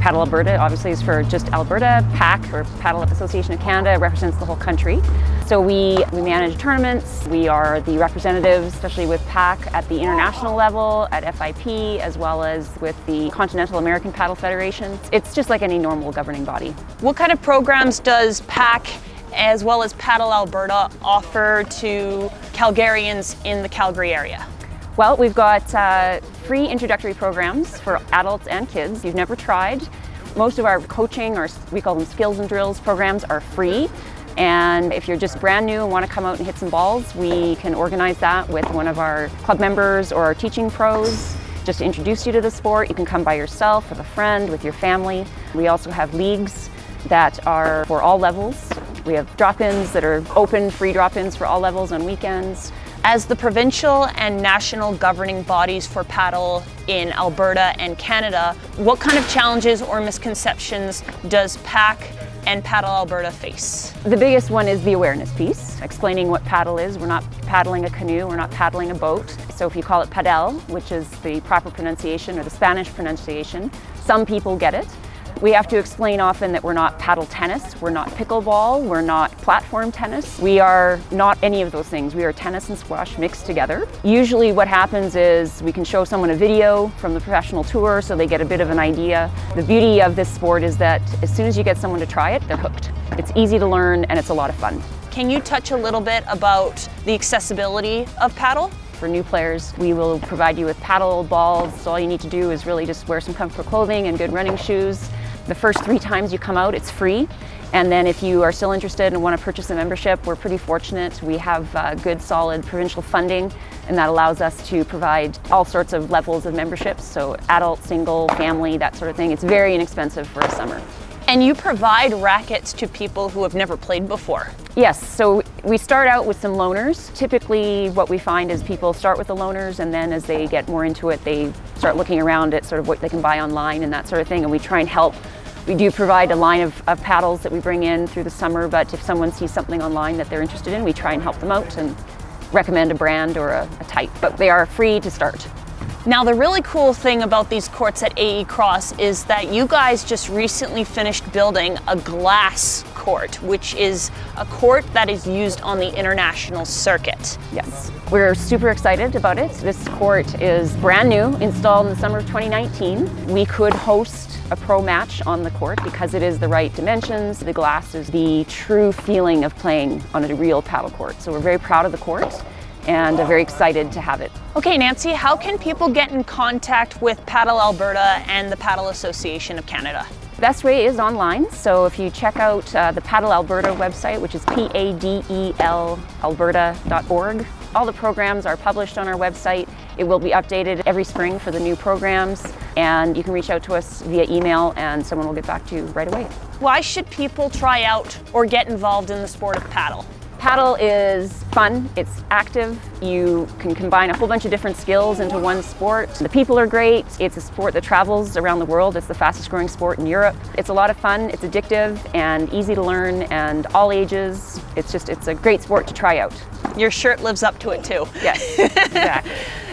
Paddle Alberta obviously is for just Alberta. PAC, or Paddle Association of Canada, represents the whole country. So we, we manage tournaments, we are the representatives, especially with PAC at the international level, at FIP, as well as with the Continental American Paddle Federation. It's just like any normal governing body. What kind of programs does PAC as well as Paddle Alberta offer to Calgarians in the Calgary area? Well, we've got uh, free introductory programs for adults and kids you've never tried. Most of our coaching, or we call them skills and drills programs, are free. And if you're just brand new and want to come out and hit some balls, we can organize that with one of our club members or our teaching pros just to introduce you to the sport. You can come by yourself, with a friend, with your family. We also have leagues that are for all levels. We have drop-ins that are open, free drop-ins for all levels on weekends. As the provincial and national governing bodies for paddle in Alberta and Canada, what kind of challenges or misconceptions does PAC and Paddle Alberta face? The biggest one is the awareness piece, explaining what paddle is. We're not paddling a canoe, we're not paddling a boat. So if you call it padel, which is the proper pronunciation or the Spanish pronunciation, some people get it. We have to explain often that we're not paddle tennis, we're not pickleball, we're not platform tennis. We are not any of those things. We are tennis and squash mixed together. Usually what happens is we can show someone a video from the professional tour so they get a bit of an idea. The beauty of this sport is that as soon as you get someone to try it, they're hooked. It's easy to learn and it's a lot of fun. Can you touch a little bit about the accessibility of paddle? For new players, we will provide you with paddle balls. So all you need to do is really just wear some comfortable clothing and good running shoes. The first three times you come out, it's free. And then if you are still interested and want to purchase a membership, we're pretty fortunate. We have uh, good, solid provincial funding, and that allows us to provide all sorts of levels of memberships, so adult, single, family, that sort of thing. It's very inexpensive for a summer. And you provide rackets to people who have never played before. Yes, so we start out with some loaners. Typically what we find is people start with the loaners and then as they get more into it, they start looking around at sort of what they can buy online and that sort of thing. And we try and help we do provide a line of, of, paddles that we bring in through the summer, but if someone sees something online that they're interested in, we try and help them out and recommend a brand or a, a type, but they are free to start. Now the really cool thing about these courts at AE Cross is that you guys just recently finished building a glass court, which is a court that is used on the international circuit. Yes, we're super excited about it. This court is brand new, installed in the summer of 2019. We could host a pro match on the court because it is the right dimensions. The glass is the true feeling of playing on a real paddle court. So we're very proud of the court and very excited to have it. Okay, Nancy, how can people get in contact with Paddle Alberta and the Paddle Association of Canada? Best way is online, so if you check out uh, the Paddle Alberta website, which is P-A-D-E-L alberta.org, all the programs are published on our website. It will be updated every spring for the new programs, and you can reach out to us via email and someone will get back to you right away. Why should people try out or get involved in the sport of paddle? Paddle is fun, it's active, you can combine a whole bunch of different skills into one sport. The people are great, it's a sport that travels around the world, it's the fastest growing sport in Europe. It's a lot of fun, it's addictive and easy to learn and all ages. It's just, it's a great sport to try out. Your shirt lives up to it too. Yes, exactly.